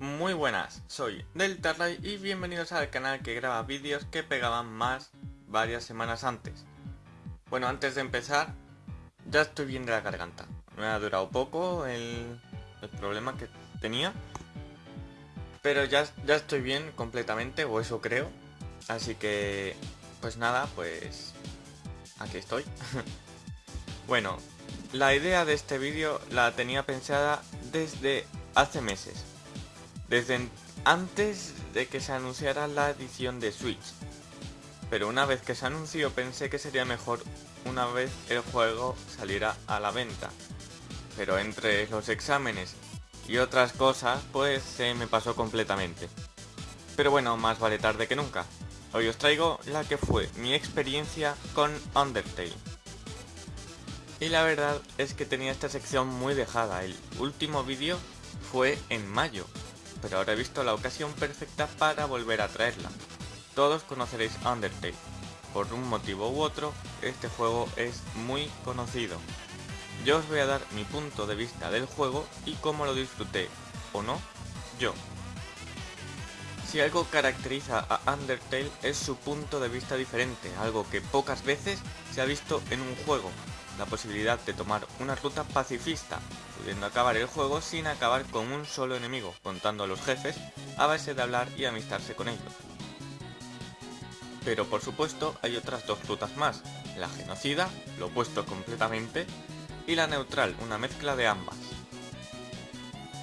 Muy buenas, soy Deltarray y bienvenidos al canal que graba vídeos que pegaban más varias semanas antes. Bueno, antes de empezar, ya estoy bien de la garganta. Me ha durado poco el, el problema que tenía. Pero ya, ya estoy bien completamente, o eso creo. Así que, pues nada, pues aquí estoy. bueno, la idea de este vídeo la tenía pensada desde hace meses. Desde antes de que se anunciara la edición de Switch. Pero una vez que se anunció pensé que sería mejor una vez el juego saliera a la venta. Pero entre los exámenes y otras cosas pues se me pasó completamente. Pero bueno, más vale tarde que nunca. Hoy os traigo la que fue mi experiencia con Undertale. Y la verdad es que tenía esta sección muy dejada, el último vídeo fue en mayo, pero ahora he visto la ocasión perfecta para volver a traerla. Todos conoceréis Undertale. Por un motivo u otro, este juego es muy conocido. Yo os voy a dar mi punto de vista del juego y cómo lo disfruté, o no, yo. Si algo caracteriza a Undertale es su punto de vista diferente, algo que pocas veces se ha visto en un juego, la posibilidad de tomar una ruta pacifista, pudiendo acabar el juego sin acabar con un solo enemigo, contando a los jefes a base de hablar y amistarse con ellos. Pero por supuesto hay otras dos rutas más, la genocida, lo opuesto completamente, y la neutral, una mezcla de ambas.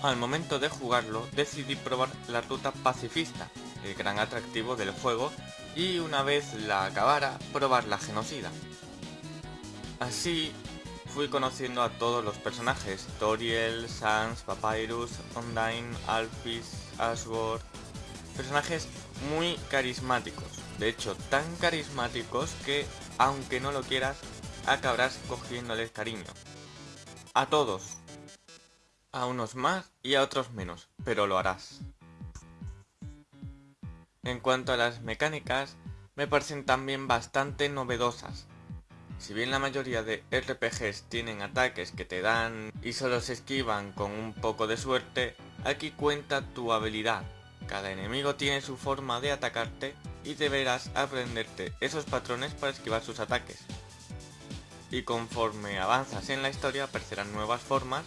Al momento de jugarlo decidí probar la ruta pacifista, el gran atractivo del juego, y una vez la acabara, probar la genocida. Así fui conociendo a todos los personajes, Toriel, Sans, Papyrus, Undyne, Alphys, Ashworth, personajes muy carismáticos, de hecho tan carismáticos que, aunque no lo quieras, acabarás cogiéndoles cariño. A todos. A unos más y a otros menos, pero lo harás. En cuanto a las mecánicas, me parecen también bastante novedosas, si bien la mayoría de RPGs tienen ataques que te dan y solo se esquivan con un poco de suerte, aquí cuenta tu habilidad. Cada enemigo tiene su forma de atacarte y deberás aprenderte esos patrones para esquivar sus ataques. Y conforme avanzas en la historia aparecerán nuevas formas,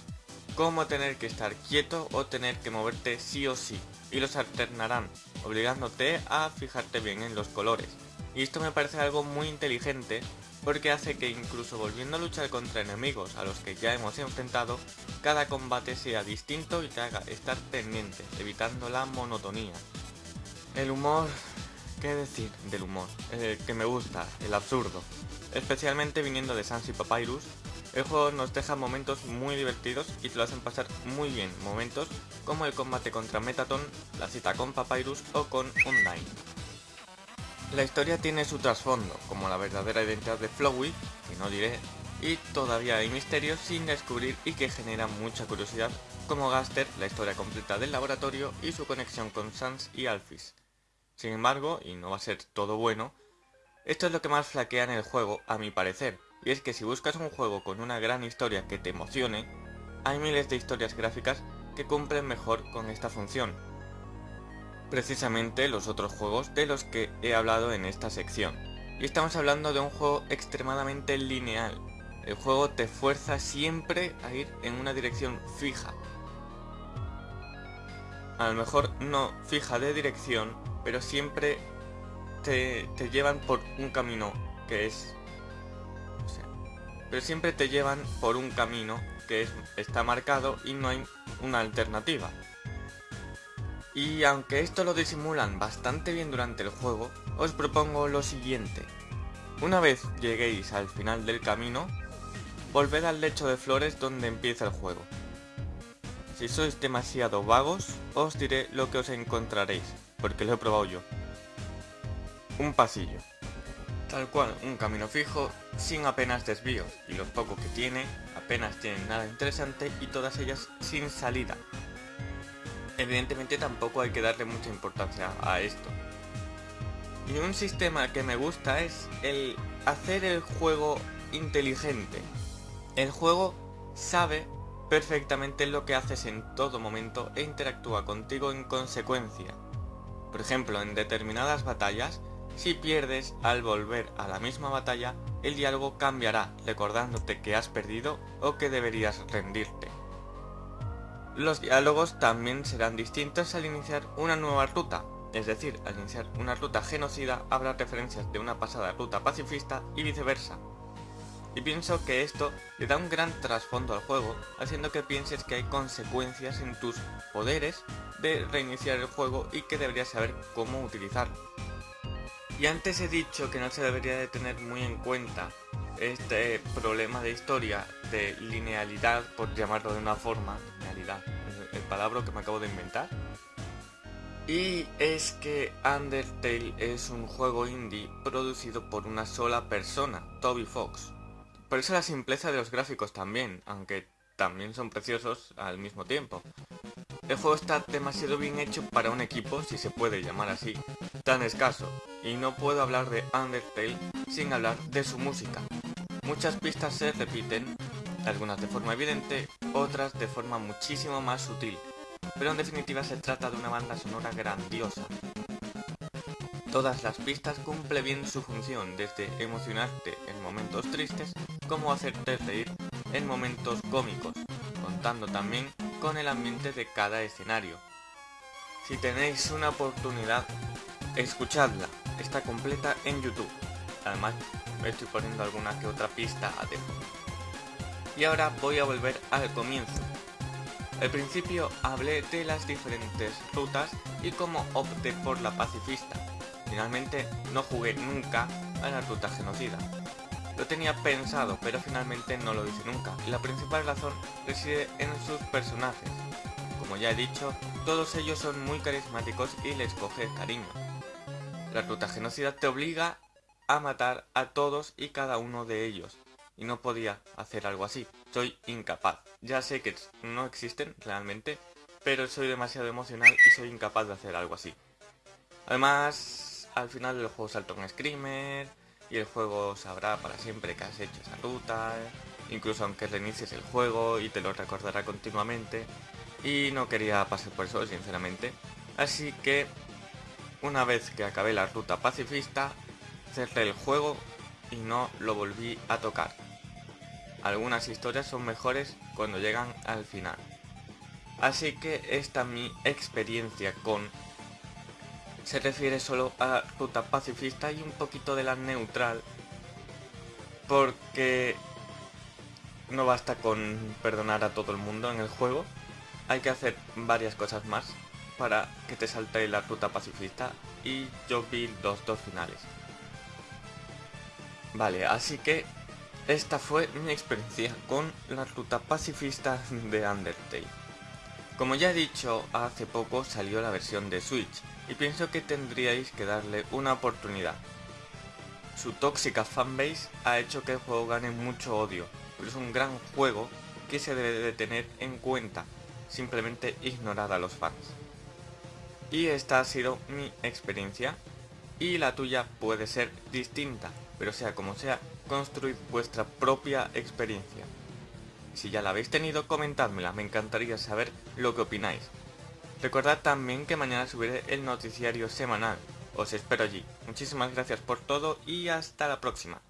como tener que estar quieto o tener que moverte sí o sí, y los alternarán, obligándote a fijarte bien en los colores. Y esto me parece algo muy inteligente porque hace que incluso volviendo a luchar contra enemigos a los que ya hemos enfrentado, cada combate sea distinto y te haga estar pendiente, evitando la monotonía. El humor... ¿Qué decir del humor? El que me gusta, el absurdo. Especialmente viniendo de Sans y Papyrus, el juego nos deja momentos muy divertidos y te lo hacen pasar muy bien, momentos como el combate contra Metaton, la cita con Papyrus o con Undyne. La historia tiene su trasfondo, como la verdadera identidad de Flowey, que no diré, y todavía hay misterios sin descubrir y que generan mucha curiosidad, como Gaster, la historia completa del laboratorio y su conexión con Sans y Alphys. Sin embargo, y no va a ser todo bueno, esto es lo que más flaquea en el juego, a mi parecer, y es que si buscas un juego con una gran historia que te emocione, hay miles de historias gráficas que cumplen mejor con esta función, precisamente los otros juegos de los que he hablado en esta sección. Y estamos hablando de un juego extremadamente lineal. El juego te fuerza siempre a ir en una dirección fija. A lo mejor no fija de dirección, pero siempre te, llevan por un camino que es... pero siempre te llevan por un camino que es, está marcado y no hay una alternativa. Y aunque esto lo disimulan bastante bien durante el juego, os propongo lo siguiente. Una vez lleguéis al final del camino, volved al lecho de flores donde empieza el juego. Si sois demasiado vagos, os diré lo que os encontraréis, porque lo he probado yo. Un pasillo. Tal cual, un camino fijo, sin apenas desvíos, y los pocos que tiene, apenas tienen nada interesante y todas ellas sin salida, evidentemente tampoco hay que darle mucha importancia a esto. Y un sistema que me gusta es el hacer el juego inteligente. El juego sabe perfectamente lo que haces en todo momento e interactúa contigo en consecuencia. Por ejemplo, en determinadas batallas, si pierdes al volver a la misma batalla, el diálogo cambiará recordándote que has perdido o que deberías rendirte. Los diálogos también serán distintos al iniciar una nueva ruta, es decir, al iniciar una ruta genocida habrá referencias de una pasada ruta pacifista y viceversa. Y pienso que esto le da un gran trasfondo al juego, haciendo que pienses que hay consecuencias en tus poderes de reiniciar el juego y que deberías saber cómo utilizarlo. Y antes he dicho que no se debería de tener muy en cuenta este problema de historia de linealidad, por llamarlo de una forma, linealidad, el palabra que me acabo de inventar. Y es que Undertale es un juego indie producido por una sola persona, Toby Fox. Por eso la simpleza de los gráficos también, aunque también son preciosos al mismo tiempo. El juego está demasiado bien hecho para un equipo, si se puede llamar así, tan escaso, y no puedo hablar de Undertale sin hablar de su música. Muchas pistas se repiten, algunas de forma evidente, otras de forma muchísimo más sutil, pero en definitiva se trata de una banda sonora grandiosa, Todas las pistas cumple bien su función, desde emocionarte en momentos tristes como hacerte reír en momentos cómicos, contando también con el ambiente de cada escenario. Si tenéis una oportunidad, escuchadla, está completa en YouTube. Además, me estoy poniendo alguna que otra pista a tiempo. Y ahora voy a volver al comienzo. Al principio hablé de las diferentes rutas y cómo opté por la pacifista, Finalmente no jugué nunca a la ruta genocida. Lo tenía pensado, pero finalmente no lo hice nunca, y la principal razón reside en sus personajes. Como ya he dicho, todos ellos son muy carismáticos y les coge cariño. La ruta genocida te obliga a matar a todos y cada uno de ellos, y no podía hacer algo así, soy incapaz. Ya sé que no existen realmente, pero soy demasiado emocional y soy incapaz de hacer algo así. Además, al final el juego salta un screamer y el juego sabrá para siempre que has hecho esa ruta, incluso aunque reinicies el juego y te lo recordará continuamente. Y no quería pasar por eso, sinceramente. Así que, una vez que acabé la ruta pacifista, cerré el juego y no lo volví a tocar. Algunas historias son mejores cuando llegan al final. Así que esta mi experiencia con se refiere solo a ruta pacifista y un poquito de la neutral porque no basta con perdonar a todo el mundo en el juego, hay que hacer varias cosas más para que te salte la ruta pacifista y yo vi los dos finales. Vale, así que esta fue mi experiencia con la ruta pacifista de Undertale. Como ya he dicho, hace poco salió la versión de Switch y pienso que tendríais que darle una oportunidad. Su tóxica fanbase ha hecho que el juego gane mucho odio, pero es un gran juego que se debe de tener en cuenta, simplemente ignorar a los fans. Y esta ha sido mi experiencia, y la tuya puede ser distinta, pero sea como sea, construid vuestra propia experiencia. Si ya la habéis tenido, comentádmela, me encantaría saber lo que opináis. Recordad también que mañana subiré el noticiario semanal. Os espero allí. Muchísimas gracias por todo y hasta la próxima.